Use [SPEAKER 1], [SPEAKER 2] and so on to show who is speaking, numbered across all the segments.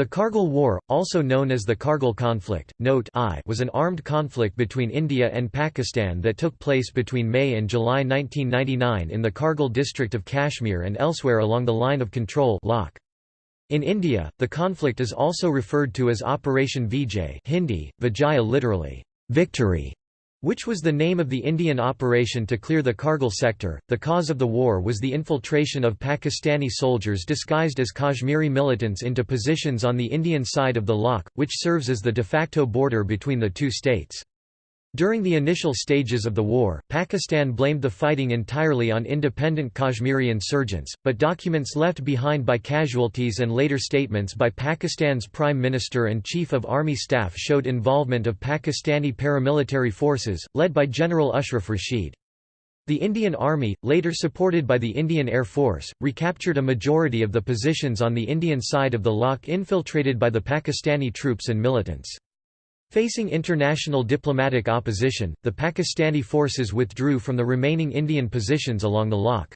[SPEAKER 1] The Kargil War, also known as the Kargil conflict, note I, was an armed conflict between India and Pakistan that took place between May and July 1999 in the Kargil district of Kashmir and elsewhere along the line of control In India, the conflict is also referred to as Operation Vijay Hindi, Vijaya literally, victory, which was the name of the Indian operation to clear the Kargil sector. The cause of the war was the infiltration of Pakistani soldiers disguised as Kashmiri militants into positions on the Indian side of the LoC, which serves as the de facto border between the two states. During the initial stages of the war, Pakistan blamed the fighting entirely on independent Kashmiri insurgents, but documents left behind by casualties and later statements by Pakistan's Prime Minister and Chief of Army Staff showed involvement of Pakistani paramilitary forces, led by General Ashraf Rashid. The Indian Army, later supported by the Indian Air Force, recaptured a majority of the positions on the Indian side of the LoC infiltrated by the Pakistani troops and militants. Facing international diplomatic opposition, the Pakistani forces withdrew from the remaining Indian positions along the LoC.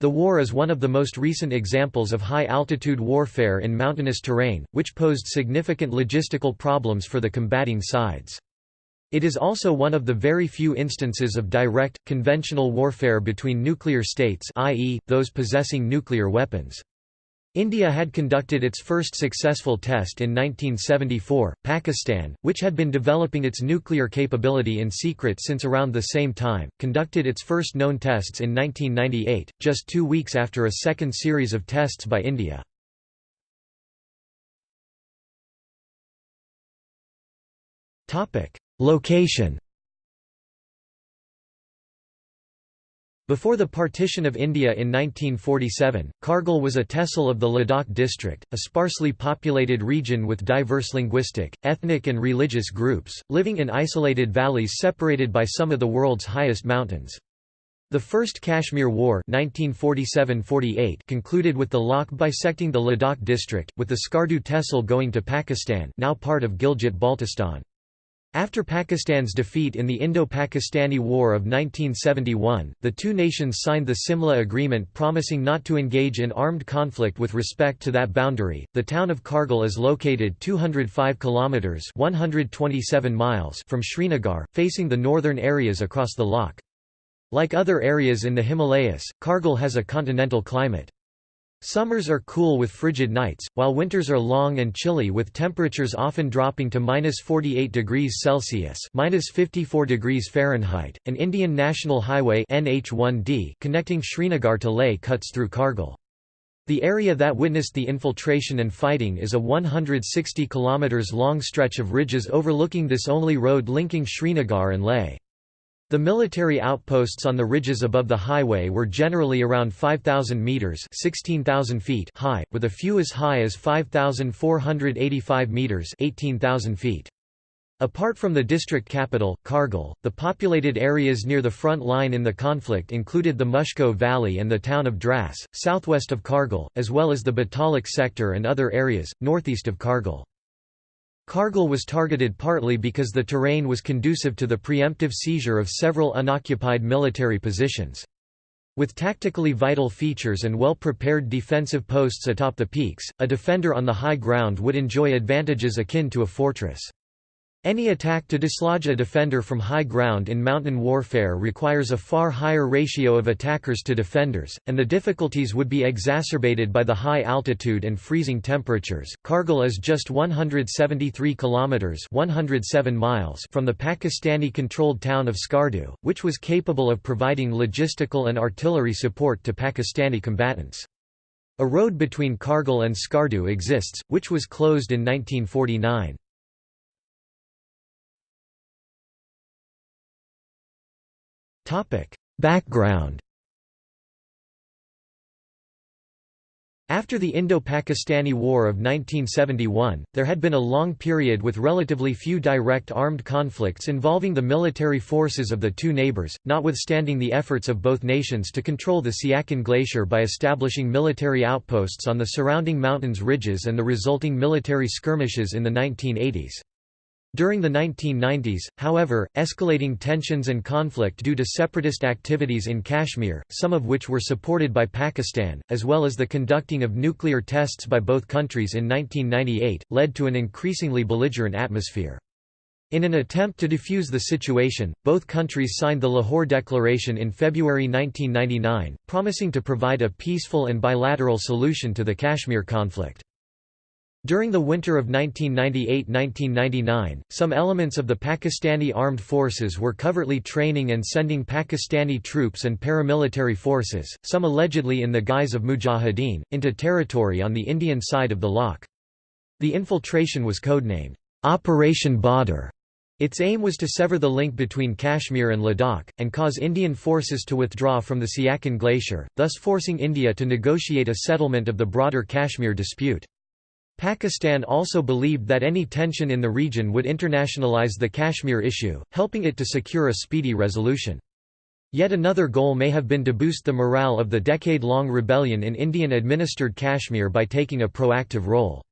[SPEAKER 1] The war is one of the most recent examples of high-altitude warfare in mountainous terrain, which posed significant logistical problems for the combating sides. It is also one of the very few instances of direct, conventional warfare between nuclear states i.e., those possessing nuclear weapons. India had conducted its first successful test in 1974. Pakistan, which had been developing its nuclear capability in secret since around the same time, conducted its first known tests in 1998, just two weeks after a second series of tests by India. Location Before the partition of India in 1947, Kargil was a tehsil of the Ladakh district, a sparsely populated region with diverse linguistic, ethnic and religious groups, living in isolated valleys separated by some of the world's highest mountains. The First Kashmir War 1947–48 concluded with the LoC bisecting the Ladakh district, with the Skardu tehsil going to Pakistan now part of Gilgit-Baltistan. After Pakistan's defeat in the Indo-Pakistani War of 1971, the two nations signed the Simla Agreement promising not to engage in armed conflict with respect to that boundary. The town of Kargil is located 205 kilometers (127 miles) from Srinagar, facing the northern areas across the LoC. Like other areas in the Himalayas, Kargil has a continental climate. Summers are cool with frigid nights, while winters are long and chilly with temperatures often dropping to minus 48 degrees Celsius minus 54 degrees Fahrenheit. An Indian National Highway NH1D connecting Srinagar to Leh cuts through Kargil. The area that witnessed the infiltration and fighting is a 160 km long stretch of ridges overlooking this only road linking Srinagar and Leh. The military outposts on the ridges above the highway were generally around 5,000 metres 16,000 feet high, with a few as high as 5,485 metres 18,000 feet. Apart from the district capital, Kargil, the populated areas near the front line in the conflict included the Mushko Valley and the town of Dras, southwest of Kargil, as well as the Batalik sector and other areas, northeast of Kargil. Kargil was targeted partly because the terrain was conducive to the preemptive seizure of several unoccupied military positions. With tactically vital features and well-prepared defensive posts atop the peaks, a defender on the high ground would enjoy advantages akin to a fortress. Any attack to dislodge a defender from high ground in mountain warfare requires a far higher ratio of attackers to defenders, and the difficulties would be exacerbated by the high altitude and freezing temperatures. Kargil is just 173 kilometers (107 miles) from the Pakistani-controlled town of Skardu, which was capable of providing logistical and artillery support to Pakistani combatants. A road between Kargil and Skardu exists, which was closed in 1949. Background After the Indo-Pakistani War of 1971, there had been a long period with relatively few direct armed conflicts involving the military forces of the two neighbors, notwithstanding the efforts of both nations to control the Siachen Glacier by establishing military outposts on the surrounding mountains ridges and the resulting military skirmishes in the 1980s. During the 1990s, however, escalating tensions and conflict due to separatist activities in Kashmir, some of which were supported by Pakistan, as well as the conducting of nuclear tests by both countries in 1998, led to an increasingly belligerent atmosphere. In an attempt to defuse the situation, both countries signed the Lahore Declaration in February 1999, promising to provide a peaceful and bilateral solution to the Kashmir conflict. During the winter of 1998–1999, some elements of the Pakistani armed forces were covertly training and sending Pakistani troops and paramilitary forces, some allegedly in the guise of mujahideen, into territory on the Indian side of the LoC. The infiltration was codenamed, Operation Badr. Its aim was to sever the link between Kashmir and Ladakh, and cause Indian forces to withdraw from the Siachen Glacier, thus forcing India to negotiate a settlement of the broader Kashmir dispute. Pakistan also believed that any tension in the region would internationalize the Kashmir issue, helping it to secure a speedy resolution. Yet another goal may have been to boost the morale of the decade-long rebellion in Indian-administered Kashmir by taking a proactive role.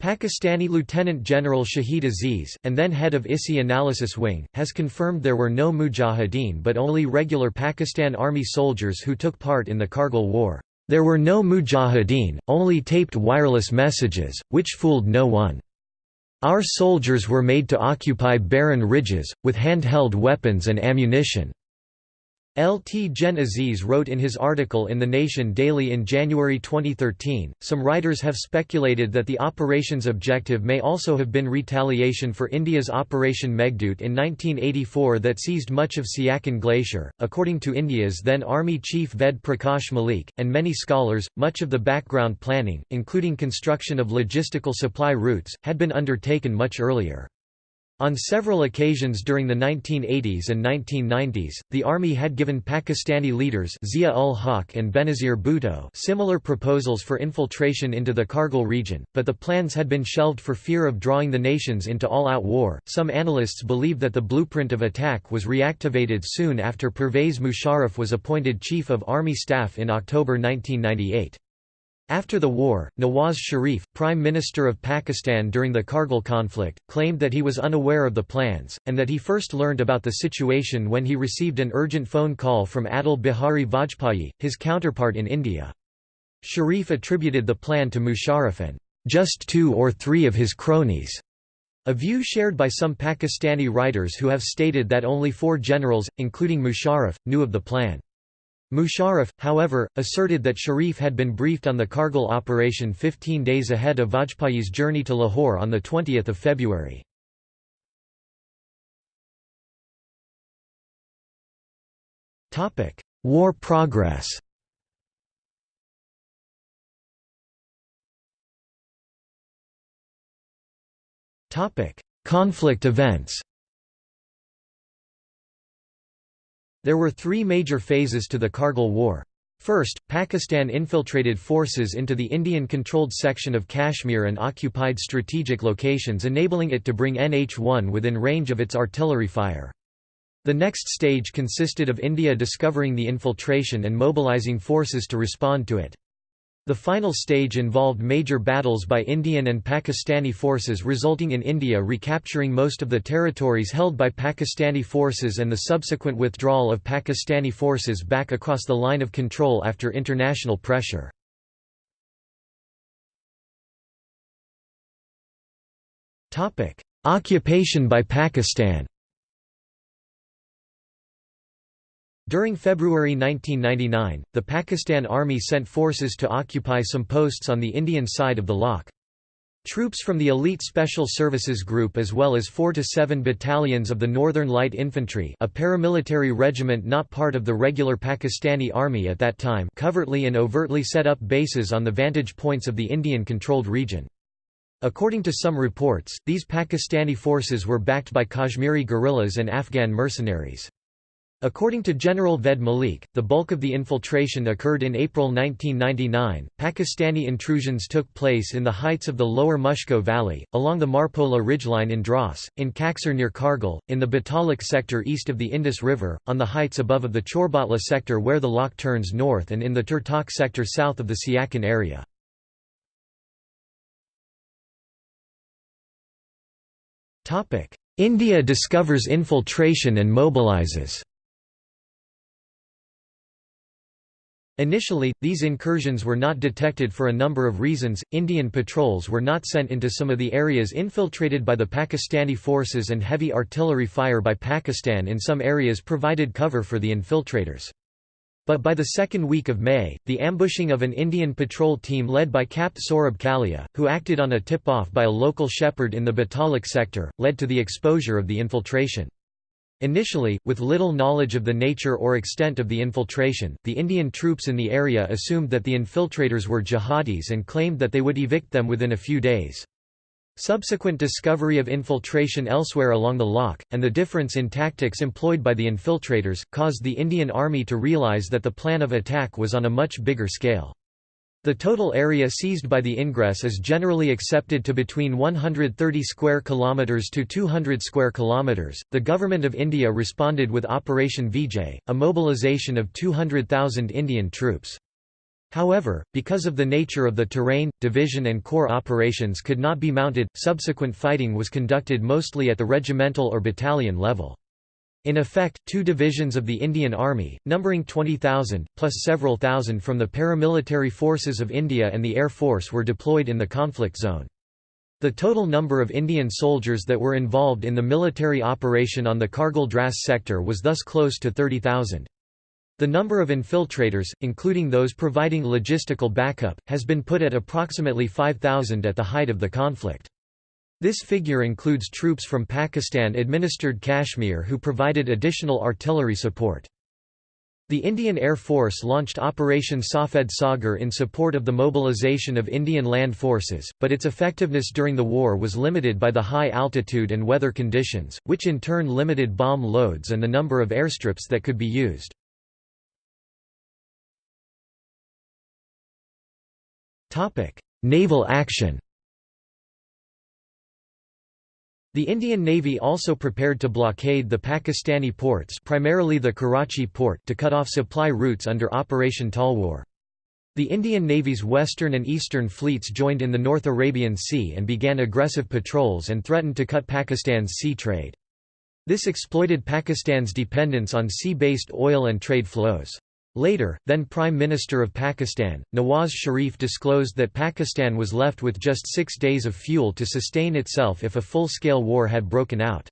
[SPEAKER 1] Pakistani Lieutenant General Shahid Aziz, and then head of ISI Analysis Wing, has confirmed there were no mujahideen but only regular Pakistan Army soldiers who took part in the Kargil War. There were no mujahideen, only taped wireless messages, which fooled no one. Our soldiers were made to occupy barren ridges, with handheld weapons and ammunition. Lt Gen Aziz wrote in his article in The Nation Daily in January 2013. Some writers have speculated that the operation's objective may also have been retaliation for India's Operation Meghdoot in 1984 that seized much of Siachen Glacier. According to India's then Army Chief Ved Prakash Malik, and many scholars, much of the background planning, including construction of logistical supply routes, had been undertaken much earlier. On several occasions during the 1980s and 1990s, the army had given Pakistani leaders Zia-ul-Haq and Benazir Bhutto similar proposals for infiltration into the Kargil region, but the plans had been shelved for fear of drawing the nations into all-out war. Some analysts believe that the blueprint of attack was reactivated soon after Pervez Musharraf was appointed Chief of Army Staff in October 1998. After the war, Nawaz Sharif, Prime Minister of Pakistan during the Kargil conflict, claimed that he was unaware of the plans, and that he first learned about the situation when he received an urgent phone call from Atal Bihari Vajpayee, his counterpart in India. Sharif attributed the plan to Musharraf and just two or three of his cronies, a view shared by some Pakistani writers who have stated that only four generals, including Musharraf, knew of the plan. Musharraf, however, asserted that Sharif had been briefed on the Kargil operation 15 days ahead of Vajpayee's journey to Lahore on 20 February. War progress Conflict events There were three major phases to the Kargil War. First, Pakistan infiltrated forces into the Indian-controlled section of Kashmir and occupied strategic locations enabling it to bring NH-1 within range of its artillery fire. The next stage consisted of India discovering the infiltration and mobilizing forces to respond to it. The final stage involved major battles by Indian and Pakistani forces resulting in India recapturing most of the territories held by Pakistani forces and the subsequent withdrawal of Pakistani forces back across the line of control after international pressure. Occupation by Pakistan During February 1999, the Pakistan Army sent forces to occupy some posts on the Indian side of the LoC. Troops from the Elite Special Services Group as well as 4 to 7 battalions of the Northern Light Infantry a paramilitary regiment not part of the regular Pakistani Army at that time covertly and overtly set up bases on the vantage points of the Indian-controlled region. According to some reports, these Pakistani forces were backed by Kashmiri guerrillas and Afghan mercenaries. According to General Ved Malik, the bulk of the infiltration occurred in April 1999. Pakistani intrusions took place in the heights of the lower Mushko Valley, along the Marpola ridgeline in Dras, in Kaksar near Kargil, in the Batalik sector east of the Indus River, on the heights above of the Chorbatla sector where the LoC turns north and in the Turtok sector south of the Siachen area. India discovers infiltration and mobilizes Initially, these incursions were not detected for a number of reasons. Indian patrols were not sent into some of the areas infiltrated by the Pakistani forces, and heavy artillery fire by Pakistan in some areas provided cover for the infiltrators. But by the second week of May, the ambushing of an Indian patrol team led by Capt Saurabh Kalia, who acted on a tip-off by a local shepherd in the Batalik sector, led to the exposure of the infiltration. Initially, with little knowledge of the nature or extent of the infiltration, the Indian troops in the area assumed that the infiltrators were jihadis and claimed that they would evict them within a few days. Subsequent discovery of infiltration elsewhere along the LoC, and the difference in tactics employed by the infiltrators, caused the Indian Army to realize that the plan of attack was on a much bigger scale. The total area seized by the ingress is generally accepted to between 130 square kilometers to 200 square kilometers. The government of India responded with Operation Vijay, a mobilization of 200,000 Indian troops. However, because of the nature of the terrain, division and corps operations could not be mounted, subsequent fighting was conducted mostly at the regimental or battalion level. In effect, two divisions of the Indian Army, numbering 20,000, plus several thousand from the paramilitary forces of India and the Air Force were deployed in the conflict zone. The total number of Indian soldiers that were involved in the military operation on the Kargil Dras sector was thus close to 30,000. The number of infiltrators, including those providing logistical backup, has been put at approximately 5,000 at the height of the conflict. This figure includes troops from Pakistan-administered Kashmir who provided additional artillery support. The Indian Air Force launched Operation Safed Sagar in support of the mobilization of Indian land forces, but its effectiveness during the war was limited by the high altitude and weather conditions, which in turn limited bomb loads and the number of airstrips that could be used. Naval action The Indian Navy also prepared to blockade the Pakistani ports primarily the Karachi port to cut off supply routes under Operation Talwar. The Indian Navy's western and eastern fleets joined in the North Arabian Sea and began aggressive patrols and threatened to cut Pakistan's sea trade. This exploited Pakistan's dependence on sea-based oil and trade flows. Later, then Prime Minister of Pakistan, Nawaz Sharif disclosed that Pakistan was left with just six days of fuel to sustain itself if a full-scale war had broken out.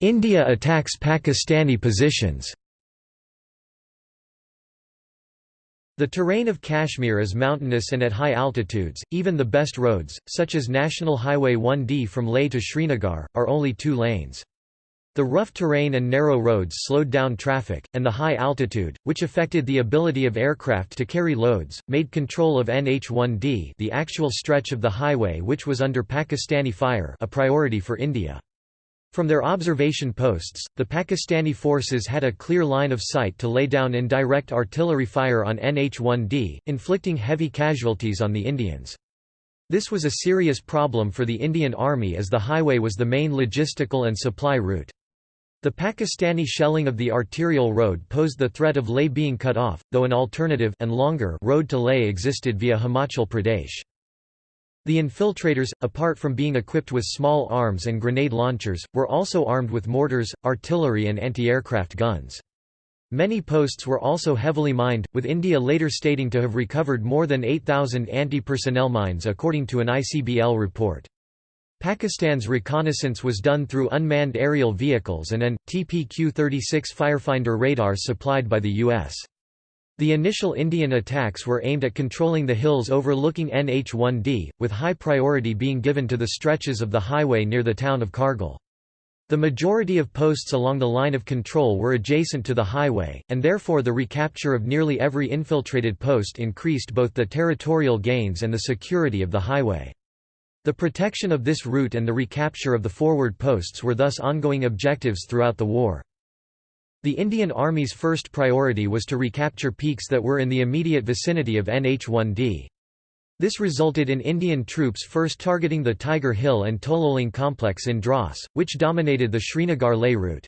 [SPEAKER 1] India attacks Pakistani positions The terrain of Kashmir is mountainous and at high altitudes, even the best roads, such as National Highway 1D from Leh to Srinagar, are only two lanes. The rough terrain and narrow roads slowed down traffic, and the high altitude, which affected the ability of aircraft to carry loads, made control of NH-1D the actual stretch of the highway which was under Pakistani fire a priority for India. From their observation posts, the Pakistani forces had a clear line of sight to lay down indirect artillery fire on NH-1D, inflicting heavy casualties on the Indians. This was a serious problem for the Indian Army as the highway was the main logistical and supply route. The Pakistani shelling of the arterial road posed the threat of Leh being cut off, though an alternative and longer road to Leh existed via Himachal Pradesh. The infiltrators, apart from being equipped with small arms and grenade launchers, were also armed with mortars, artillery and anti-aircraft guns. Many posts were also heavily mined, with India later stating to have recovered more than 8,000 anti-personnel mines according to an ICBL report. Pakistan's reconnaissance was done through unmanned aerial vehicles and an, TPQ-36 Firefinder radar supplied by the U.S. The initial Indian attacks were aimed at controlling the hills overlooking NH-1D, with high priority being given to the stretches of the highway near the town of Kargil. The majority of posts along the line of control were adjacent to the highway, and therefore the recapture of nearly every infiltrated post increased both the territorial gains and the security of the highway. The protection of this route and the recapture of the forward posts were thus ongoing objectives throughout the war. The Indian Army's first priority was to recapture peaks that were in the immediate vicinity of NH-1D. This resulted in Indian troops first targeting the Tiger Hill and Tololing complex in Dras, which dominated the Srinagar-Leh route.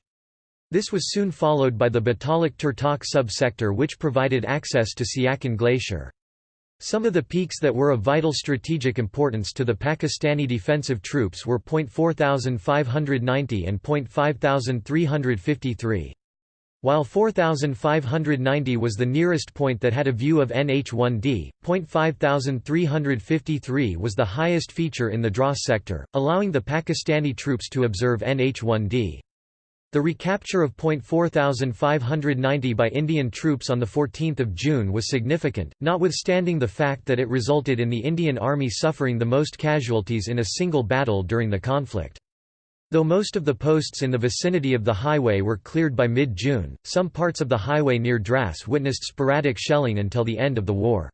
[SPEAKER 1] This was soon followed by the Batalik Turtok sub-sector which provided access to Siachen Glacier. Some of the peaks that were of vital strategic importance to the Pakistani defensive troops were Point 4590 and Point 5353. While 4590 was the nearest point that had a view of NH-1D, Point 5353 was the highest feature in the Dras sector, allowing the Pakistani troops to observe NH-1D. The recapture of Point 4590 by Indian troops on 14 June was significant, notwithstanding the fact that it resulted in the Indian Army suffering the most casualties in a single battle during the conflict. Though most of the posts in the vicinity of the highway were cleared by mid-June, some parts of the highway near Dras witnessed sporadic shelling until the end of the war.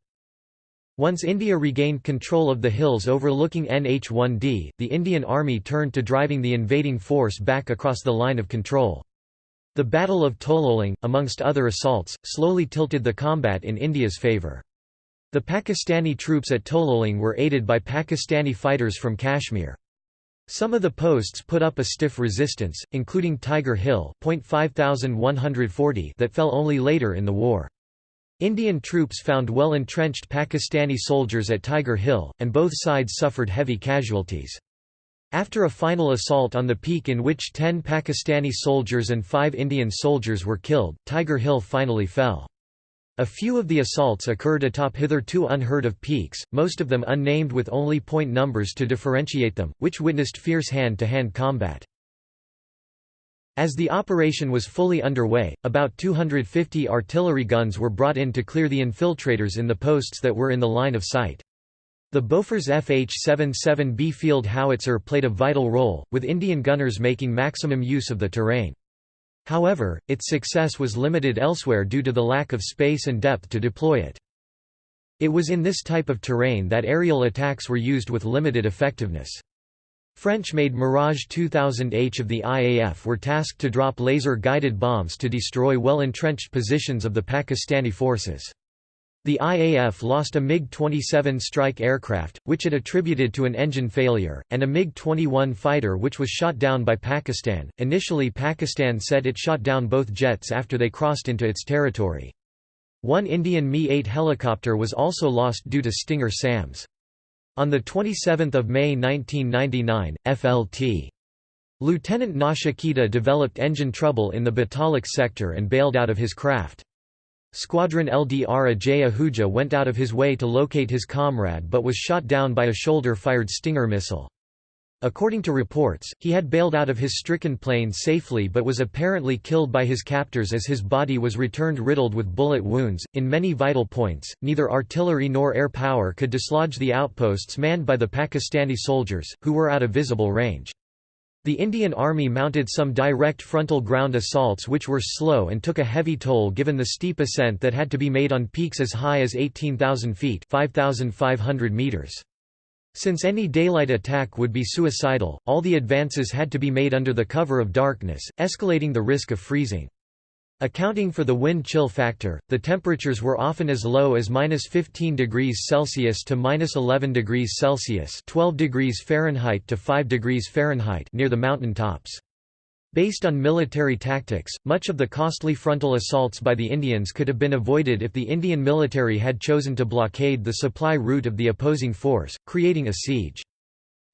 [SPEAKER 1] Once India regained control of the hills overlooking NH-1D, the Indian Army turned to driving the invading force back across the line of control. The Battle of Tololing, amongst other assaults, slowly tilted the combat in India's favour. The Pakistani troops at Tololing were aided by Pakistani fighters from Kashmir. Some of the posts put up a stiff resistance, including Tiger Hill that fell only later in the war. Indian troops found well-entrenched Pakistani soldiers at Tiger Hill, and both sides suffered heavy casualties. After a final assault on the peak in which ten Pakistani soldiers and five Indian soldiers were killed, Tiger Hill finally fell. A few of the assaults occurred atop hitherto unheard of peaks, most of them unnamed with only point numbers to differentiate them, which witnessed fierce hand-to-hand -hand combat. As the operation was fully underway, about 250 artillery guns were brought in to clear the infiltrators in the posts that were in the line of sight. The Bofors FH-77B field howitzer played a vital role, with Indian gunners making maximum use of the terrain. However, its success was limited elsewhere due to the lack of space and depth to deploy it. It was in this type of terrain that aerial attacks were used with limited effectiveness. French-made Mirage 2000H of the IAF were tasked to drop laser-guided bombs to destroy well-entrenched positions of the Pakistani forces. The IAF lost a MiG-27 strike aircraft, which it attributed to an engine failure, and a MiG-21 fighter which was shot down by Pakistan. Initially Pakistan said it shot down both jets after they crossed into its territory. One Indian Mi-8 helicopter was also lost due to Stinger SAMs. On 27 May 1999, FLT. Lieutenant Nachiketa developed engine trouble in the Batalik sector and bailed out of his craft. Squadron LDR Ajay Ahuja went out of his way to locate his comrade but was shot down by a shoulder-fired Stinger missile. According to reports, he had bailed out of his stricken plane safely but was apparently killed by his captors as his body was returned riddled with bullet wounds. In many vital points, neither artillery nor air power could dislodge the outposts manned by the Pakistani soldiers, who were out of visible range. The Indian Army mounted some direct frontal ground assaults which were slow and took a heavy toll given the steep ascent that had to be made on peaks as high as 18,000 feet 5,500 meters. Since any daylight attack would be suicidal, all the advances had to be made under the cover of darkness, escalating the risk of freezing. Accounting for the wind chill factor, the temperatures were often as low as minus 15 degrees Celsius to minus 11 degrees Celsius 12 degrees Fahrenheit to 5 degrees Fahrenheit near the mountain tops. Based on military tactics, much of the costly frontal assaults by the Indians could have been avoided if the Indian military had chosen to blockade the supply route of the opposing force, creating a siege.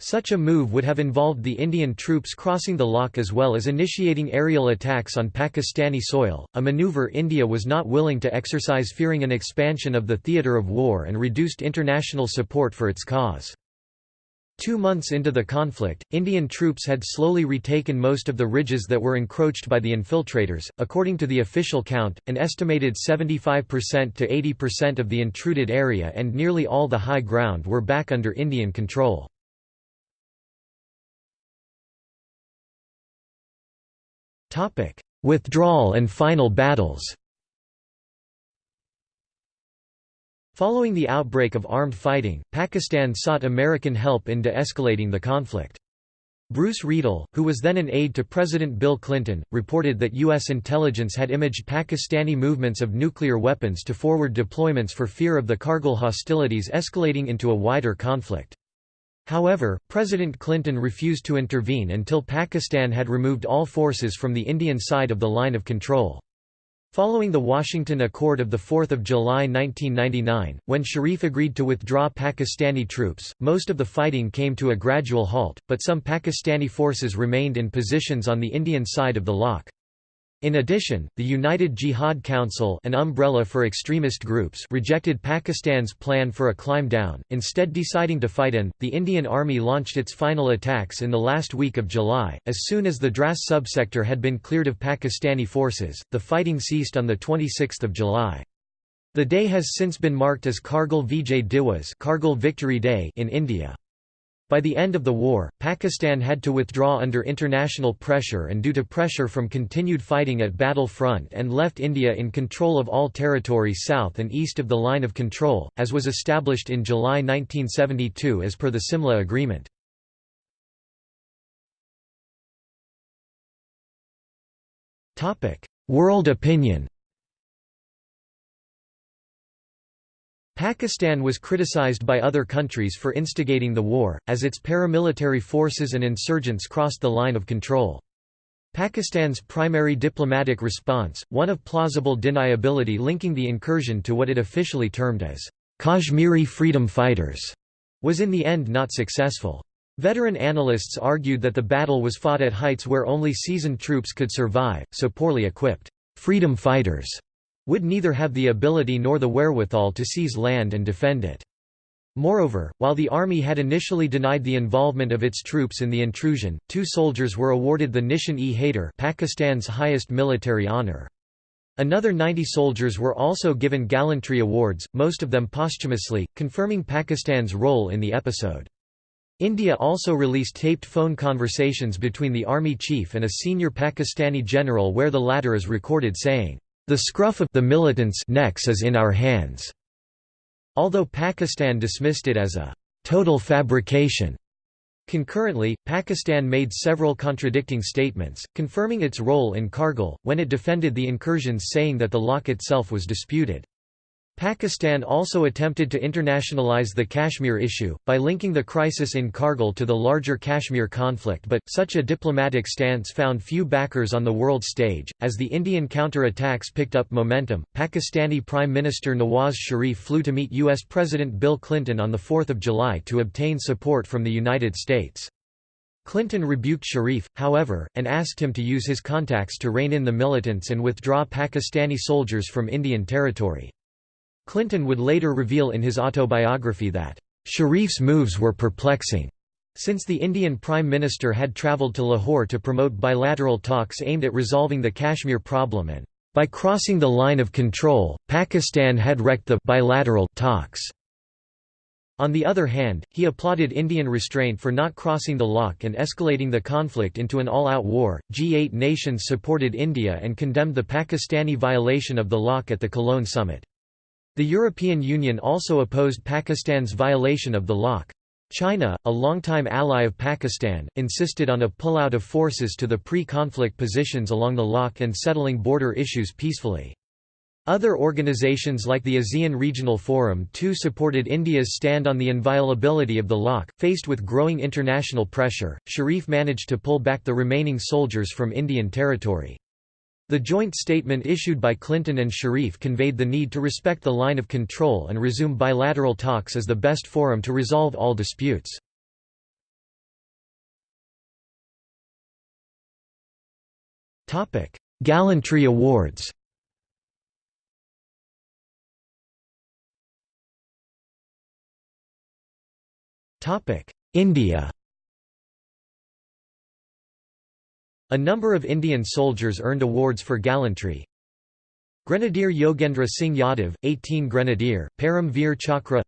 [SPEAKER 1] Such a move would have involved the Indian troops crossing the LoC as well as initiating aerial attacks on Pakistani soil, a maneuver India was not willing to exercise fearing an expansion of the theatre of war and reduced international support for its cause. Two months into the conflict, Indian troops had slowly retaken most of the ridges that were encroached by the infiltrators. According to the official count, an estimated 75% to 80% of the intruded area and nearly all the high ground were back under Indian control. Topic: Withdrawal and final battles. Following the outbreak of armed fighting, Pakistan sought American help in de-escalating the conflict. Bruce Riedel, who was then an aide to President Bill Clinton, reported that U.S. intelligence had imaged Pakistani movements of nuclear weapons to forward deployments for fear of the Kargil hostilities escalating into a wider conflict. However, President Clinton refused to intervene until Pakistan had removed all forces from the Indian side of the line of control. Following the Washington Accord of 4 July 1999, when Sharif agreed to withdraw Pakistani troops, most of the fighting came to a gradual halt, but some Pakistani forces remained in positions on the Indian side of the LoC. In addition, the United Jihad Council an umbrella for extremist groups rejected Pakistan's plan for a climb down, instead deciding to fight in. The Indian Army launched its final attacks in the last week of July. As soon as the Dras subsector had been cleared of Pakistani forces, the fighting ceased on 26 July. The day has since been marked as Kargil Vijay Diwas Kargil Victory Day in India. By the end of the war, Pakistan had to withdraw under international pressure and due to pressure from continued fighting at battle front and left India in control of all territory south and east of the line of control, as was established in July 1972 as per the Simla Agreement. World opinion Pakistan was criticized by other countries for instigating the war, as its paramilitary forces and insurgents crossed the line of control. Pakistan's primary diplomatic response, one of plausible deniability linking the incursion to what it officially termed as Kashmiri freedom fighters, was in the end not successful. Veteran analysts argued that the battle was fought at heights where only seasoned troops could survive, so poorly equipped freedom fighters would neither have the ability nor the wherewithal to seize land and defend it. Moreover, while the army had initially denied the involvement of its troops in the intrusion, two soldiers were awarded the Nishan-e-Haider Pakistan's highest military honor. Another 90 soldiers were also given gallantry awards, most of them posthumously, confirming Pakistan's role in the episode. India also released taped phone conversations between the army chief and a senior Pakistani general where the latter is recorded saying, the scruff of the militants' necks is in our hands. Although Pakistan dismissed it as a total fabrication. Concurrently, Pakistan made several contradicting statements, confirming its role in Kargil, when it defended the incursions saying that the LoC itself was disputed. Pakistan also attempted to internationalize the Kashmir issue, by linking the crisis in Kargil to the larger Kashmir conflict but, such a diplomatic stance found few backers on the world stage. As the Indian counter-attacks picked up momentum, Pakistani Prime Minister Nawaz Sharif flew to meet U.S. President Bill Clinton on 4 July to obtain support from the United States. Clinton rebuked Sharif, however, and asked him to use his contacts to rein in the militants and withdraw Pakistani soldiers from Indian territory. Clinton would later reveal in his autobiography that, "...Sharif's moves were perplexing." Since the Indian Prime Minister had travelled to Lahore to promote bilateral talks aimed at resolving the Kashmir problem and, by crossing the line of control, Pakistan had wrecked the bilateral talks. On the other hand, he applauded Indian restraint for not crossing the LoC and escalating the conflict into an all-out war. G8 nations supported India and condemned the Pakistani violation of the LoC at the Cologne summit. The European Union also opposed Pakistan's violation of the LoC. China, a longtime ally of Pakistan, insisted on a pullout of forces to the pre-conflict positions along the LoC and settling border issues peacefully. Other organizations like the ASEAN Regional Forum too supported India's stand on the inviolability of the LoC. Faced with growing international pressure, Sharif managed to pull back the remaining soldiers from Indian territory. The joint statement issued by Clinton and Sharif conveyed the need to respect the line of control and resume bilateral talks as the best forum to resolve all disputes. Gallantry awards India A number of Indian soldiers earned awards for gallantry. Grenadier Yogendra Singh Yadav, 18 Grenadier, Param Chakra.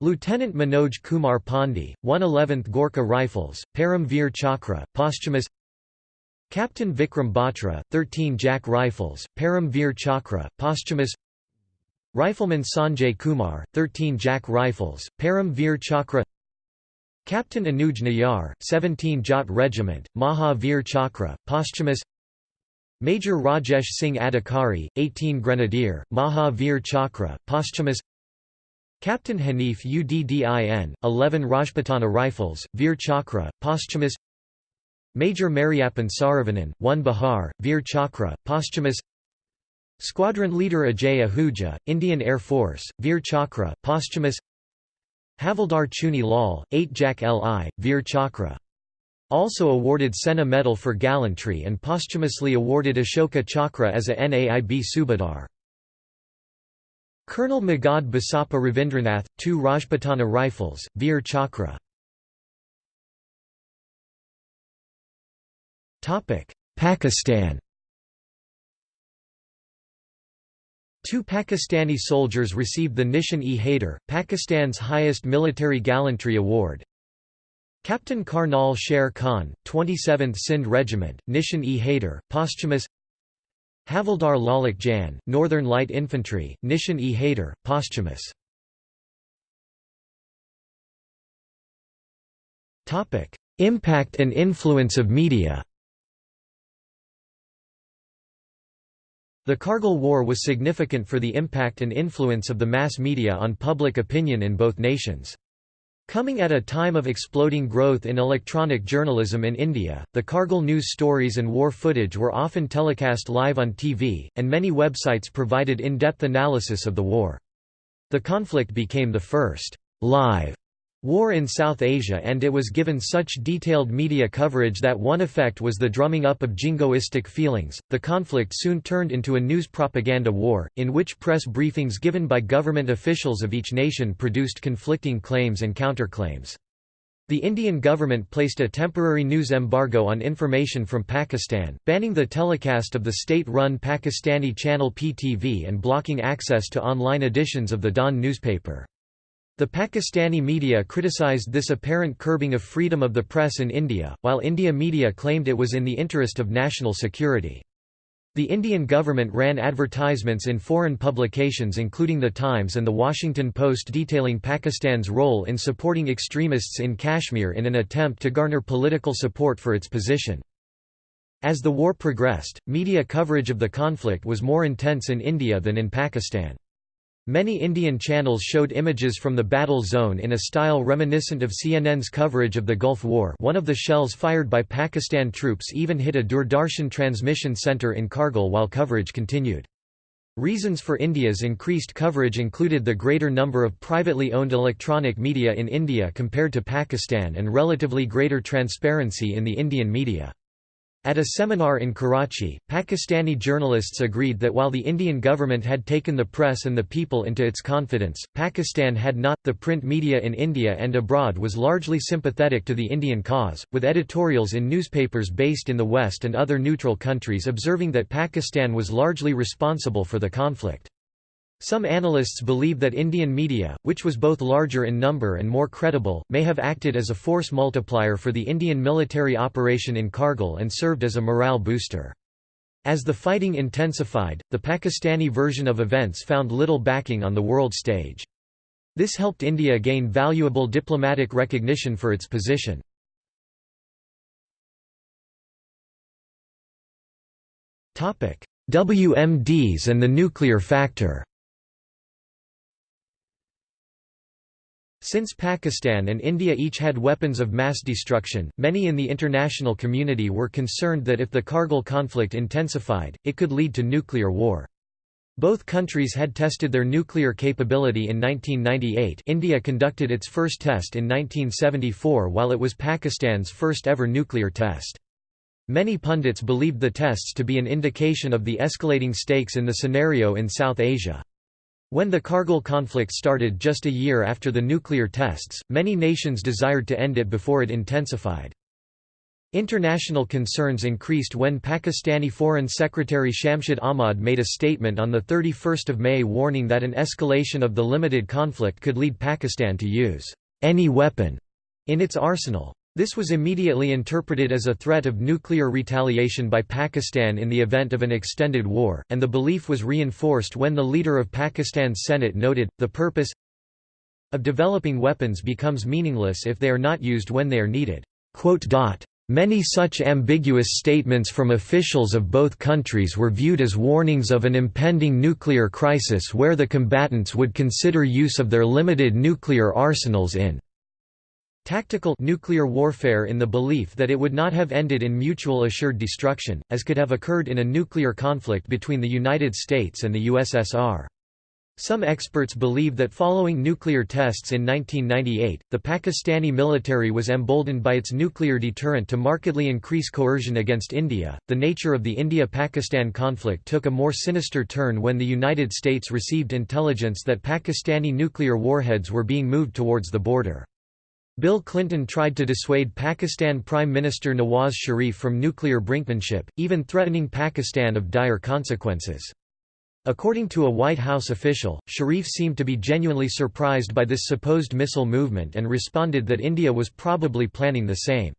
[SPEAKER 1] Lieutenant Manoj Kumar Pandey, 111th Gorkha Rifles, Param Chakra, posthumous Captain Vikram Batra, 13 JAK Rifles, Param Chakra, posthumous Rifleman Sanjay Kumar, 13 JAK Rifles, Param Chakra Captain Anuj Nayar, 17 Jat Regiment, Maha Chakra, posthumous Major Rajesh Singh Adhikari, 18 Grenadier, Maha Chakra, posthumous Captain Hanif Uddin, 11 Rajputana Rifles, Veer Chakra, posthumous Major Mariappan Saravanan, 1 Bihar, Veer Chakra, posthumous Squadron Leader Ajay Ahuja, Indian Air Force, Veer Chakra, posthumous Havildar Chuni Lal, 8 JAK LI, Veer Chakra. Also awarded Sena Medal for gallantry and posthumously awarded Ashoka Chakra as a NAIB Subadar. Colonel Magad Basappa Ravindranath, 2 Rajputana Rifles, Veer Chakra. Pakistan Two Pakistani soldiers received the Nishan-e-Haider, Pakistan's highest military gallantry award. Captain Karnal Sher Khan, 27th Sindh Regiment, Nishan-e-Haider, posthumous Havildar Lalak Jan, Northern Light Infantry, Nishan-e-Haider, posthumous Impact and influence of media The Kargil War was significant for the impact and influence of the mass media on public opinion in both nations. Coming at a time of exploding growth in electronic journalism in India, the Kargil news stories and war footage were often telecast live on TV, and many websites provided in-depth analysis of the war. The conflict became the first live war in South Asia and it was given such detailed media coverage that one effect was the drumming up of jingoistic feelings. The conflict soon turned into a news propaganda war, in which press briefings given by government officials of each nation produced conflicting claims and counterclaims. The Indian government placed a temporary news embargo on information from Pakistan, banning the telecast of the state-run Pakistani channel PTV and blocking access to online editions of the Dawn newspaper. The Pakistani media criticised this apparent curbing of freedom of the press in India, while India media claimed it was in the interest of national security. The Indian government ran advertisements in foreign publications including The Times and The Washington Post detailing Pakistan's role in supporting extremists in Kashmir in an attempt to garner political support for its position. As the war progressed, media coverage of the conflict was more intense in India than in Pakistan. Many Indian channels showed images from the battle zone in a style reminiscent of CNN's coverage of the Gulf War one of the shells fired by Pakistan troops even hit a Doordarshan transmission centre in Kargil while coverage continued. Reasons for India's increased coverage included the greater number of privately owned electronic media in India compared to Pakistan and relatively greater transparency in the Indian media. At a seminar in Karachi, Pakistani journalists agreed that while the Indian government had taken the press and the people into its confidence, Pakistan had not. The print media in India and abroad was largely sympathetic to the Indian cause, with editorials in newspapers based in the West and other neutral countries observing that Pakistan was largely responsible for the conflict. Some analysts believe that Indian media, which was both larger in number and more credible, may have acted as a force multiplier for the Indian military operation in Kargil and served as a morale booster. As the fighting intensified, the Pakistani version of events found little backing on the world stage. This helped India gain valuable diplomatic recognition for its position. WMDs and the nuclear factor Since Pakistan and India each had weapons of mass destruction, many in the international community were concerned that if the Kargil conflict intensified, it could lead to nuclear war. Both countries had tested their nuclear capability in 1998 India conducted its first test in 1974 while it was Pakistan's first ever nuclear test. Many pundits believed the tests to be an indication of the escalating stakes in the scenario in South Asia. When the Kargil conflict started just a year after the nuclear tests, many nations desired to end it before it intensified. International concerns increased when Pakistani Foreign Secretary Shamshad Ahmad made a statement on 31 May warning that an escalation of the limited conflict could lead Pakistan to use any weapon in its arsenal. This was immediately interpreted as a threat of nuclear retaliation by Pakistan in the event of an extended war, and the belief was reinforced when the leader of Pakistan's Senate noted, the purpose of developing weapons becomes meaningless if they are not used when they are needed. Many such ambiguous statements from officials of both countries were viewed as warnings of an impending nuclear crisis where the combatants would consider use of their limited nuclear arsenals in Tactical nuclear warfare in the belief that it would not have ended in mutual assured destruction, as could have occurred in a nuclear conflict between the United States and the USSR. Some experts believe that following nuclear tests in 1998, the Pakistani military was emboldened by its nuclear deterrent to markedly increase coercion against India. The nature of the India Pakistan conflict took a more sinister turn when the United States received intelligence that Pakistani nuclear warheads were being moved towards the border. Bill Clinton tried to dissuade Pakistan Prime Minister Nawaz Sharif from nuclear brinkmanship, even threatening Pakistan of dire consequences. According to a White House official, Sharif seemed to be genuinely surprised by this supposed missile movement and responded that India was probably planning the same.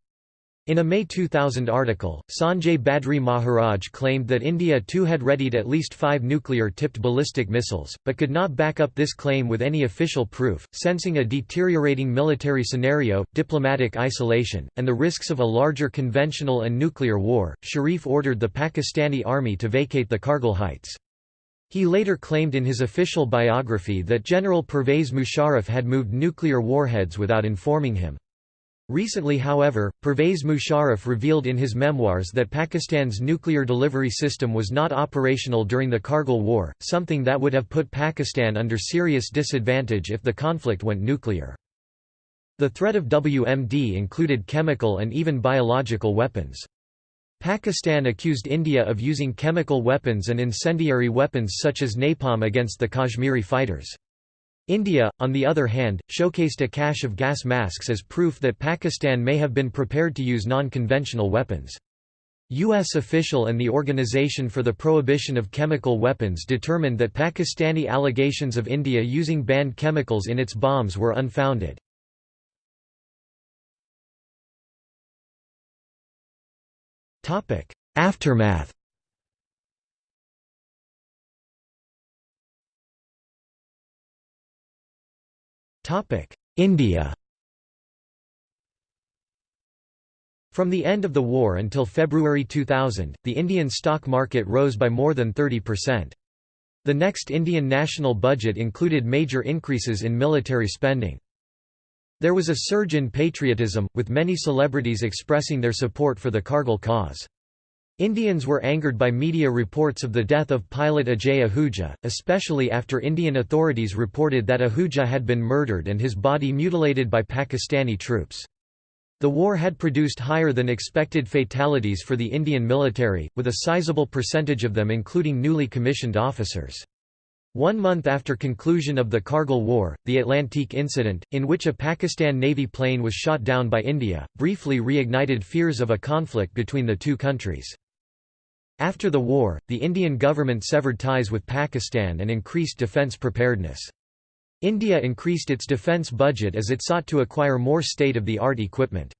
[SPEAKER 1] In a May 2000 article, Sanjay Badri Maharaj claimed that India too had readied at least five nuclear-tipped ballistic missiles, but could not back up this claim with any official proof. Sensing a deteriorating military scenario, diplomatic isolation, and the risks of a larger conventional and nuclear war, Sharif ordered the Pakistani army to vacate the Kargil heights. He later claimed in his official biography that General Pervez Musharraf had moved nuclear warheads without informing him. Recently however, Pervez Musharraf revealed in his memoirs that Pakistan's nuclear delivery system was not operational during the Kargil War, something that would have put Pakistan under serious disadvantage if the conflict went nuclear. The threat of WMD included chemical and even biological weapons. Pakistan accused India of using chemical weapons and incendiary weapons such as napalm against the Kashmiri fighters. India, on the other hand, showcased a cache of gas masks as proof that Pakistan may have been prepared to use non-conventional weapons. U.S. official and the Organization for the Prohibition of Chemical Weapons determined that Pakistani allegations of India using banned chemicals in its bombs were unfounded. Aftermath India From the end of the war until February 2000, the Indian stock market rose by more than 30%. The next Indian national budget included major increases in military spending. There was a surge in patriotism, with many celebrities expressing their support for the Kargil cause. Indians were angered by media reports of the death of pilot Ajay Ahuja, especially after Indian authorities reported that Ahuja had been murdered and his body mutilated by Pakistani troops. The war had produced higher than expected fatalities for the Indian military, with a sizable percentage of them including newly commissioned officers. One month after conclusion of the Kargil War, the Atlantique incident, in which a Pakistan Navy plane was shot down by India, briefly reignited fears of a conflict between the two countries. After the war, the Indian government severed ties with Pakistan and increased defence preparedness. India increased its defence budget as it sought to acquire more state-of-the-art equipment.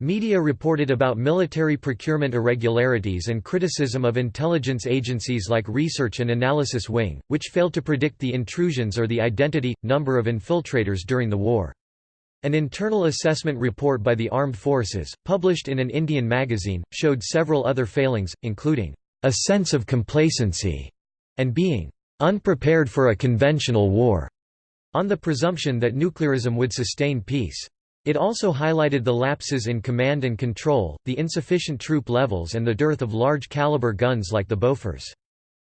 [SPEAKER 1] Media reported about military procurement irregularities and criticism of intelligence agencies like Research and Analysis Wing, which failed to predict the intrusions or the identity, number of infiltrators during the war. An internal assessment report by the armed forces, published in an Indian magazine, showed several other failings, including, "...a sense of complacency," and being, "...unprepared for a conventional war," on the presumption that nuclearism would sustain peace. It also highlighted the lapses in command and control, the insufficient troop levels and the dearth of large-caliber guns like the Bofors.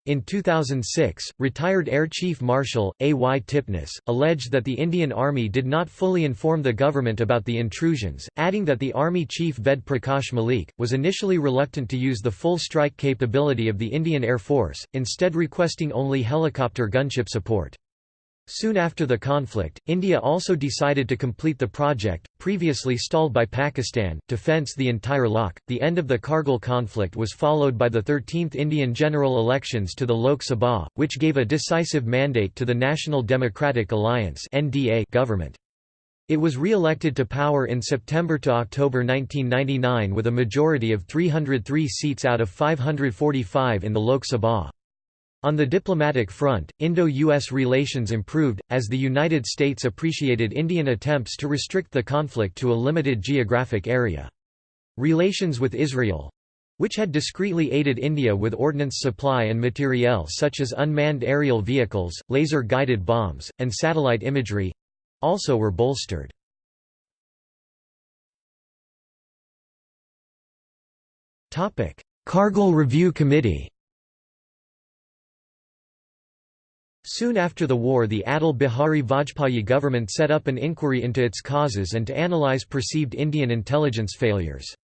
[SPEAKER 1] In 2006, retired Air Chief Marshal, A. Y. Tipnis, alleged that the Indian Army did not fully inform the government about the intrusions, adding that the Army Chief Ved Prakash Malik, was initially reluctant to use the full strike capability of the Indian Air Force, instead requesting only helicopter gunship support. Soon after the conflict, India also decided to complete the project, previously stalled by Pakistan, to fence the entire LoC. The end of the Kargil conflict was followed by the 13th Indian general elections to the Lok Sabha, which gave a decisive mandate to the National Democratic Alliance government. It was re-elected to power in September to October 1999 with a majority of 303 seats out of 545 in the Lok Sabha. On the diplomatic front, Indo-US relations improved, as the United States appreciated Indian attempts to restrict the conflict to a limited geographic area. Relations with Israel which had discreetly aided India with ordnance supply and materiel such as unmanned aerial vehicles, laser-guided bombs, and satellite imagery—also were bolstered. Kargil Review Committee Soon after the war the Atal Bihari Vajpayee government set up an inquiry into its causes and to analyze perceived Indian intelligence failures.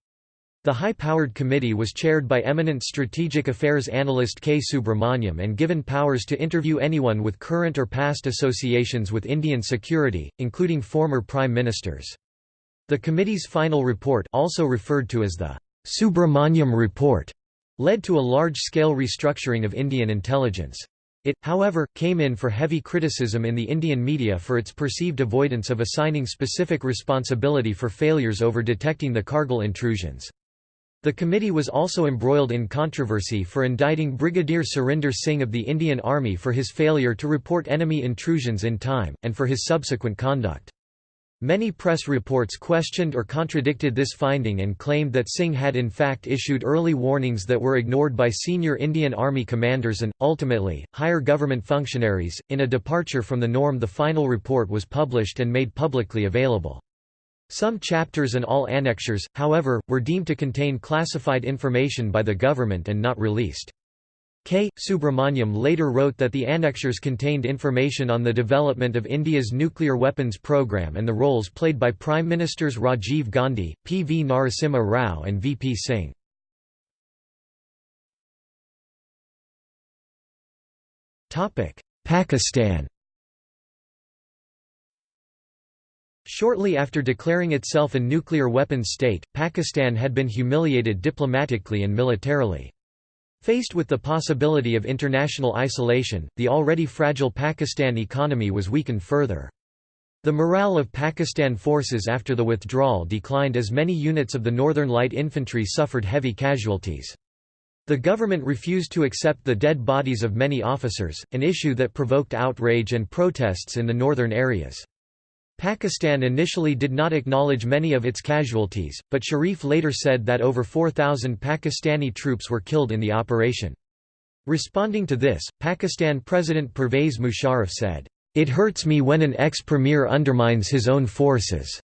[SPEAKER 1] The high-powered committee was chaired by eminent strategic affairs analyst K. Subrahmanyam and given powers to interview anyone with current or past associations with Indian security, including former prime ministers. The committee's final report also referred to as the Subrahmanyam Report led to a large-scale restructuring of Indian intelligence. It, however, came in for heavy criticism in the Indian media for its perceived avoidance of assigning specific responsibility for failures over detecting the Kargil intrusions. The committee was also embroiled in controversy for indicting Brigadier Surinder Singh of the Indian Army for his failure to report enemy intrusions in time, and for his subsequent conduct. Many press reports questioned or contradicted this finding and claimed that Singh had in fact issued early warnings that were ignored by senior Indian Army commanders and, ultimately, higher government functionaries. In a departure from the norm, the final report was published and made publicly available. Some chapters and all annexures, however, were deemed to contain classified information by the government and not released. K. Subrahmanyam later wrote that the annexures contained information on the development of India's nuclear weapons program and the roles played by Prime Ministers Rajiv Gandhi, P. V. Narasimha Rao and V. P. Singh. Pakistan Shortly after declaring itself a nuclear weapons state, Pakistan had been humiliated diplomatically and militarily. Faced with the possibility of international isolation, the already fragile Pakistan economy was weakened further. The morale of Pakistan forces after the withdrawal declined as many units of the Northern Light Infantry suffered heavy casualties. The government refused to accept the dead bodies of many officers, an issue that provoked outrage and protests in the northern areas. Pakistan initially did not acknowledge many of its casualties, but Sharif later said that over 4,000 Pakistani troops were killed in the operation. Responding to this, Pakistan President Pervez Musharraf said, "...it hurts me when an ex-premier undermines his own forces,"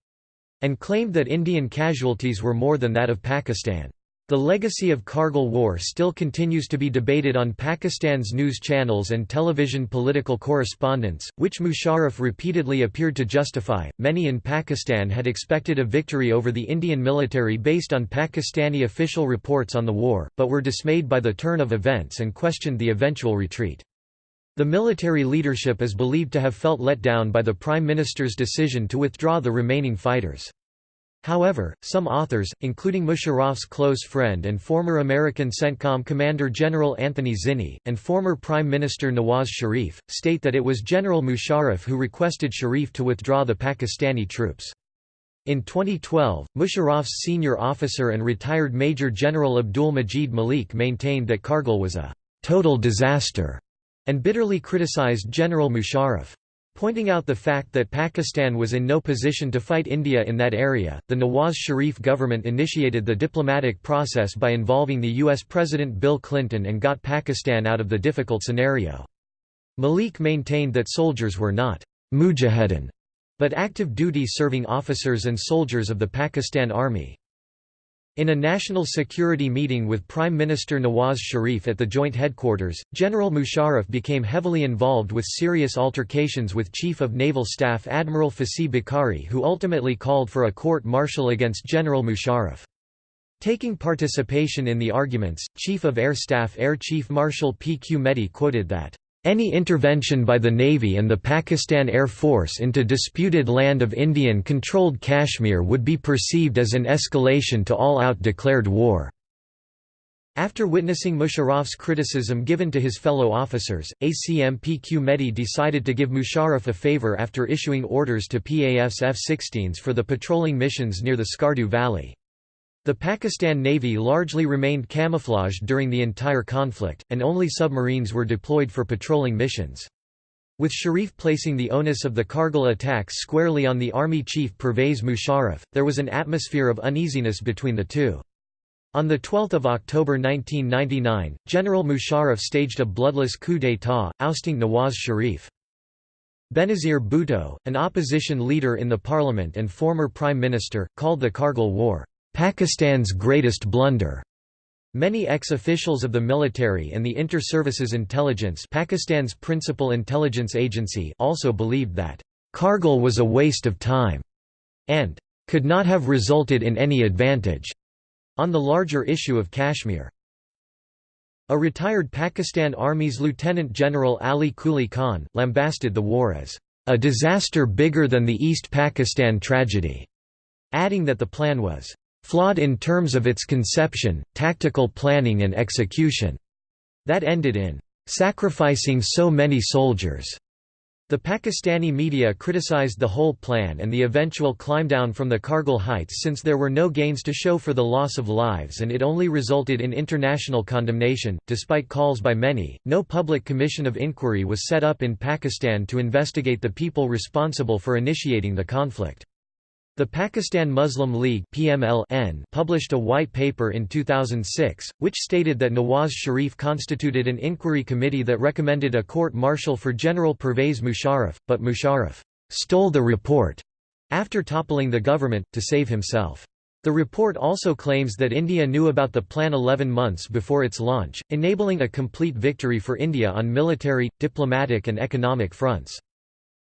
[SPEAKER 1] and claimed that Indian casualties were more than that of Pakistan. The legacy of Kargil War still continues to be debated on Pakistan's news channels and television political correspondence, which Musharraf repeatedly appeared to justify. Many in Pakistan had expected a victory over the Indian military based on Pakistani official reports on the war, but were dismayed by the turn of events and questioned the eventual retreat. The military leadership is believed to have felt let down by the Prime Minister's decision to withdraw the remaining fighters. However, some authors, including Musharraf's close friend and former American CENTCOM Commander General Anthony Zinni, and former Prime Minister Nawaz Sharif, state that it was General Musharraf who requested Sharif to withdraw the Pakistani troops. In 2012, Musharraf's senior officer and retired Major General Abdul Majid Malik maintained that Kargil was a «total disaster» and bitterly criticized General Musharraf. Pointing out the fact that Pakistan was in no position to fight India in that area, the Nawaz Sharif government initiated the diplomatic process by involving the U.S. President Bill Clinton and got Pakistan out of the difficult scenario. Malik maintained that soldiers were not mujahideen, but active duty serving officers and soldiers of the Pakistan Army. In a national security meeting with Prime Minister Nawaz Sharif at the joint headquarters, General Musharraf became heavily involved with serious altercations with Chief of Naval Staff Admiral Fasih Bukhari who ultimately called for a court-martial against General Musharraf. Taking participation in the arguments, Chief of Air Staff Air Chief Marshal P. Q. Mehdi quoted that, any intervention by the Navy and the Pakistan Air Force into disputed land of Indian-controlled Kashmir would be perceived as an escalation to all-out declared war. After witnessing Musharraf's criticism given to his fellow officers, ACM PQ Mehdi decided to give Musharraf a favor after issuing orders to PAF's F-16s for the patrolling missions near the Skardu Valley. The Pakistan Navy largely remained camouflaged during the entire conflict, and only submarines were deployed for patrolling missions. With Sharif placing the onus of the Kargil attacks squarely on the army chief Pervez Musharraf, there was an atmosphere of uneasiness between the two. On 12 October 1999, General Musharraf staged a bloodless coup d'état, ousting Nawaz Sharif. Benazir Bhutto, an opposition leader in the parliament and former prime minister, called the Kargil War, Pakistan's greatest blunder. Many ex-officials of the military and the Inter-Services Intelligence Pakistan's principal intelligence agency also believed that, "...Kargil was a waste of time," and "...could not have resulted in any advantage," on the larger issue of Kashmir. A retired Pakistan Army's Lieutenant General Ali Kuli Khan, lambasted the war as, "...a disaster bigger than the East Pakistan tragedy," adding that the plan was flawed in terms of its conception, tactical planning and execution, that ended in sacrificing so many soldiers. The Pakistani media criticized the whole plan and the eventual climb down from the Kargil heights since there were no gains to show for the loss of lives and it only resulted in international condemnation. Despite calls by many, no public commission of inquiry was set up in Pakistan to investigate the people responsible for initiating the conflict. The Pakistan Muslim League PMLN published a white paper in 2006, which stated that Nawaz Sharif constituted an inquiry committee that recommended a court-martial for General Pervez Musharraf, but Musharraf «stole the report» after toppling the government, to save himself. The report also claims that India knew about the plan 11 months before its launch, enabling a complete victory for India on military, diplomatic and economic fronts.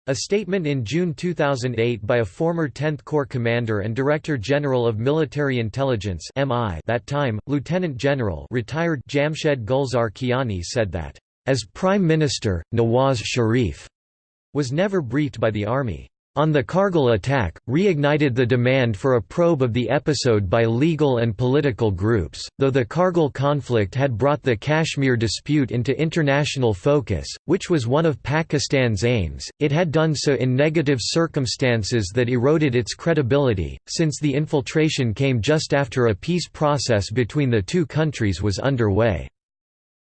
[SPEAKER 1] A statement in June 2008 by a former 10th Corps commander and Director General of Military Intelligence MI that time, Lieutenant General retired Jamshed Gulzar Kiani said that, "...as Prime Minister, Nawaz Sharif," was never briefed by the Army on the Kargil attack, reignited the demand for a probe of the episode by legal and political groups. Though the Kargil conflict had brought the Kashmir dispute into international focus, which was one of Pakistan's aims, it had done so in negative circumstances that eroded its credibility, since the infiltration came just after a peace process between the two countries was underway.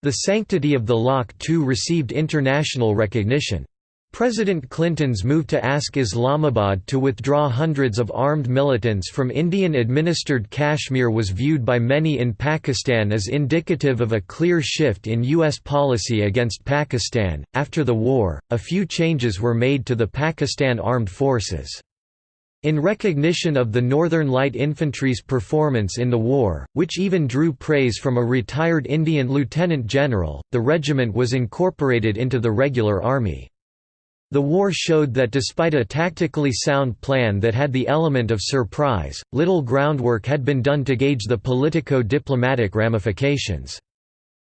[SPEAKER 1] The sanctity of the LoC too received international recognition. President Clinton's move to ask Islamabad to withdraw hundreds of armed militants from Indian-administered Kashmir was viewed by many in Pakistan as indicative of a clear shift in U.S. policy against Pakistan. After the war, a few changes were made to the Pakistan Armed Forces. In recognition of the Northern Light Infantry's performance in the war, which even drew praise from a retired Indian lieutenant general, the regiment was incorporated into the regular army. The war showed that despite a tactically sound plan that had the element of surprise, little groundwork had been done to gauge the politico-diplomatic ramifications.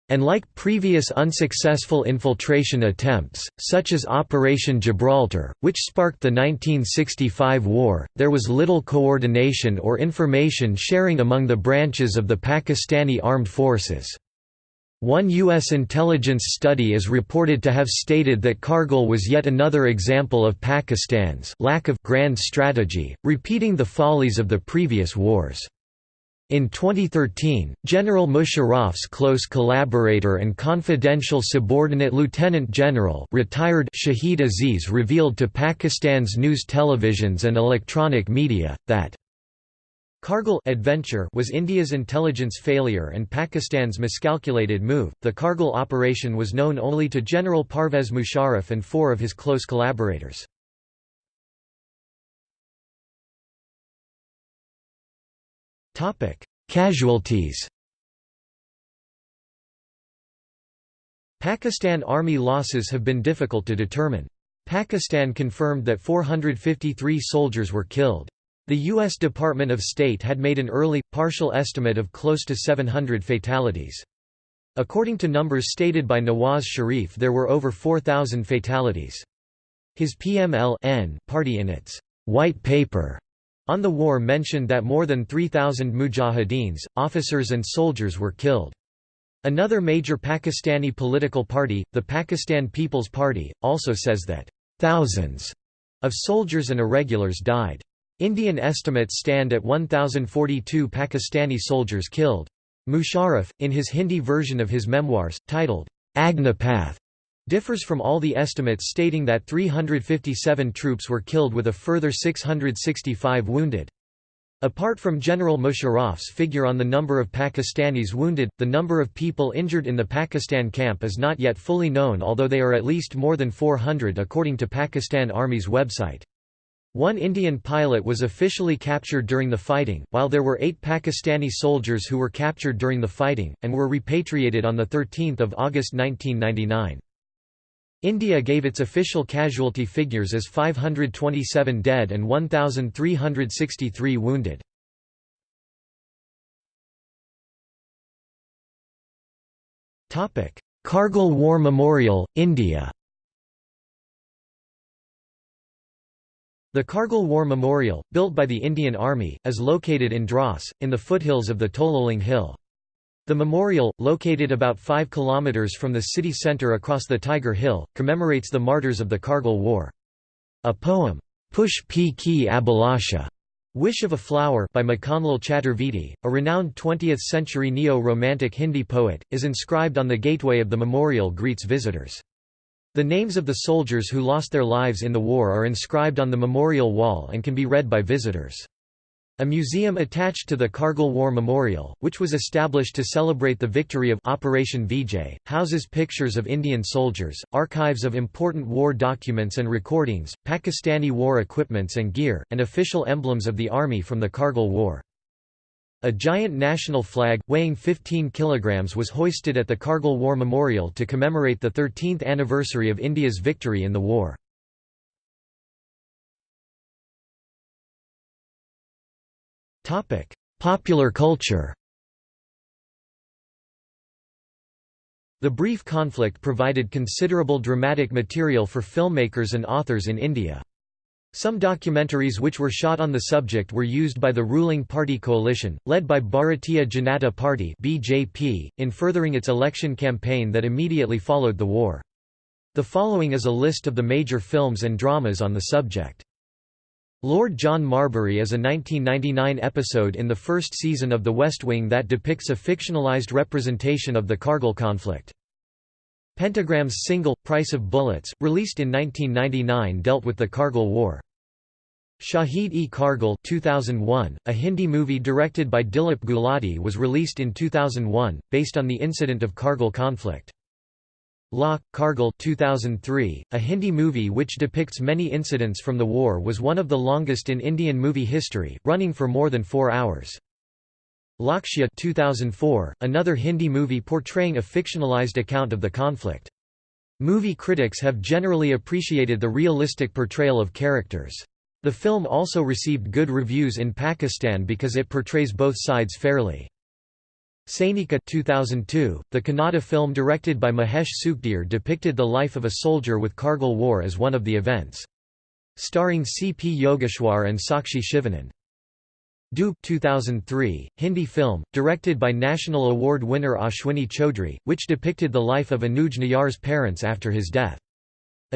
[SPEAKER 1] And like previous unsuccessful infiltration attempts, such as Operation Gibraltar, which sparked the 1965 war, there was little coordination or information sharing among the branches of the Pakistani armed forces. One U.S. intelligence study is reported to have stated that Kargil was yet another example of Pakistan's lack of grand strategy, repeating the follies of the previous wars. In 2013, General Musharraf's close collaborator and confidential subordinate Lieutenant General retired Shahid Aziz revealed to Pakistan's news televisions and electronic media, that Kargil adventure was India's intelligence failure and Pakistan's miscalculated move. The Kargil operation was known only to General Pervez Musharraf and four of his close collaborators. Topic: Casualties. Pakistan Army losses have been difficult to determine. Pakistan confirmed that 453 soldiers were killed. The U.S. Department of State had made an early, partial estimate of close to 700 fatalities. According to numbers stated by Nawaz Sharif there were over 4,000 fatalities. His PML party in its «white paper» on the war mentioned that more than 3,000 mujahideens, officers and soldiers were killed. Another major Pakistani political party, the Pakistan People's Party, also says that «thousands» of soldiers and irregulars died. Indian estimates stand at 1,042 Pakistani soldiers killed. Musharraf, in his Hindi version of his memoirs, titled, Agnipath, differs from all the estimates stating that 357 troops were killed with a further 665 wounded. Apart from General Musharraf's figure on the number of Pakistanis wounded, the number of people injured in the Pakistan camp is not yet fully known although they are at least more than 400 according to Pakistan Army's website. One Indian pilot was officially captured during the fighting, while there were eight Pakistani soldiers who were captured during the fighting, and were repatriated on 13 August 1999. India gave its official casualty figures as 527 dead and 1,363 wounded. Kargil War Memorial, India The Kargil War Memorial, built by the Indian Army, is located in Dras, in the foothills of the Tololing Hill. The memorial, located about 5 km from the city centre across the Tiger Hill, commemorates the martyrs of the Kargil War. A poem, Pushp Ki Abhilasha, Wish of a Flower by Makhanlal Chaturvedi, a renowned 20th-century neo-romantic Hindi poet, is inscribed on the gateway of the memorial greets visitors. The names of the soldiers who lost their lives in the war are inscribed on the memorial wall and can be read by visitors. A museum attached to the Kargil War Memorial, which was established to celebrate the victory of Operation Vijay, houses pictures of Indian soldiers, archives of important war documents and recordings, Pakistani war equipments and gear, and official emblems of the army from the Kargil War. A giant national flag, weighing 15 kilograms was hoisted at the Kargil War Memorial to commemorate the 13th anniversary of India's victory in the war. Popular culture. The brief conflict provided considerable dramatic material for filmmakers and authors in India. Some documentaries which were shot on the subject were used by the ruling party coalition, led by Bharatiya Janata Party (BJP), in furthering its election campaign that immediately followed the war. The following is a list of the major films and dramas on the subject. Lord John Marbury is a 1999 episode in the first season of The West Wing that depicts a fictionalized representation of the Kargil conflict. Pentagram's single, Price of Bullets, released in 1999 dealt with the Kargil War. Shahid-e-Kargil 2001, a Hindi movie directed by Dilip Gulati was released in 2001, based on the incident of Kargil conflict. La, Kargil 2003, a Hindi movie which depicts many incidents from the war was one of the longest in Indian movie history, running for more than four hours. Lakshya 2004, another Hindi movie portraying a fictionalized account of the conflict. Movie critics have generally appreciated the realistic portrayal of characters. The film also received good reviews in Pakistan because it portrays both sides fairly. Sainika 2002, the Kannada film directed by Mahesh Sukhdhare depicted the life of a soldier with Kargil War as one of the events. Starring C. P. Yogeshwar and Sakshi Shivanand. Doob 2003, Hindi film, directed by National Award winner Ashwini Chaudhry, which depicted the life of Anuj Nayyar's parents after his death.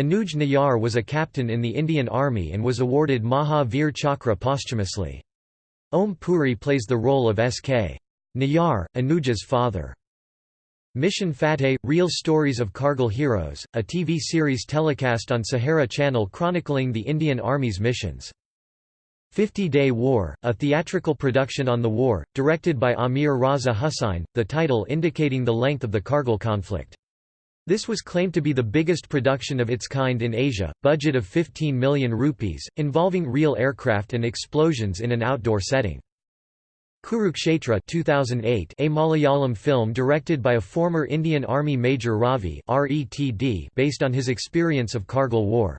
[SPEAKER 1] Anuj Nayyar was a captain in the Indian Army and was awarded Maha Veer Chakra posthumously. Om Puri plays the role of S.K. Nayyar, Anuja's father. Mission Fateh – Real Stories of Kargil Heroes, a TV series telecast on Sahara Channel chronicling the Indian Army's missions. 50-Day War, a theatrical production on the war, directed by Amir Raza Hussain, the title indicating the length of the Kargil conflict. This was claimed to be the biggest production of its kind in Asia, budget of 15 million rupees, involving real aircraft and explosions in an outdoor setting. Kurukshetra 2008, a Malayalam film directed by a former Indian Army Major Ravi based on his experience of Kargil War.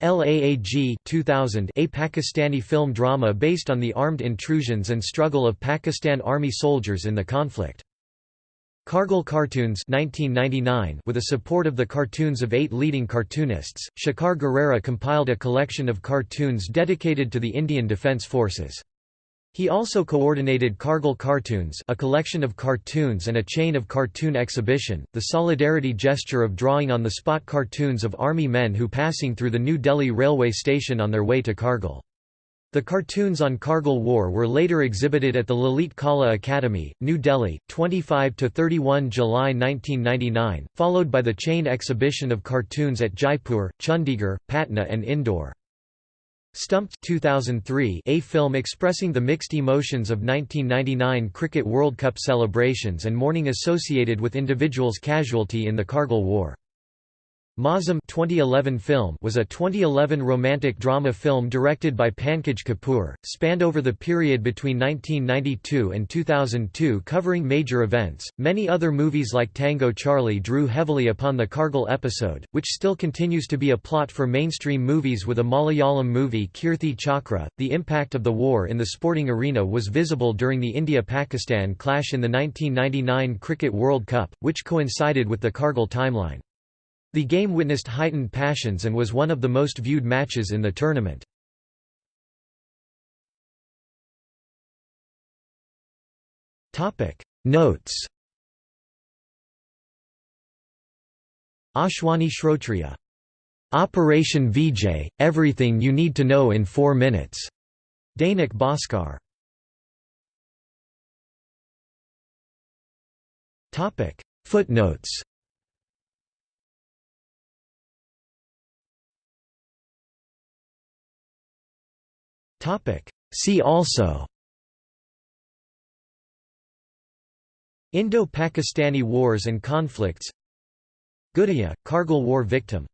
[SPEAKER 1] LAAG 2000, a Pakistani film drama based on the armed intrusions and struggle of Pakistan Army soldiers in the conflict. Kargil Cartoons 1999 with the support of the cartoons of eight leading cartoonists, Shekhar Gurera compiled a collection of cartoons dedicated to the Indian Defence Forces. He also coordinated Kargil Cartoons a collection of cartoons and a chain of cartoon exhibition, the solidarity gesture of drawing on the spot cartoons of army men who passing through the New Delhi railway station on their way to Kargil. The cartoons on Kargil War were later exhibited at the Lalit Kala Academy, New Delhi, 25–31 July 1999, followed by the chain exhibition of cartoons at Jaipur, Chandigarh, Patna and Indore. Stumped 2003 a film expressing the mixed emotions of 1999 Cricket World Cup celebrations and mourning associated with individuals' casualty in the Kargil War. Mausam 2011 film was a 2011 romantic drama film directed by Pankaj Kapoor, spanned over the period between 1992 and 2002 covering major events. Many other movies like Tango Charlie drew heavily upon the Kargil episode, which still continues to be a plot for mainstream movies with a Malayalam movie Kirthi Chakra. The impact of the war in the sporting arena was visible during the India-Pakistan clash in the 1999 Cricket World Cup, which coincided with the Kargil timeline. The game witnessed heightened passions and was one of the most viewed matches in the tournament. Notes Ashwani Shrotriya. Operation Vijay, everything you need to know in four minutes. Dainik Bhaskar. Footnotes See also. Indo-Pakistani wars and conflicts. Gudiya, Kargil War victim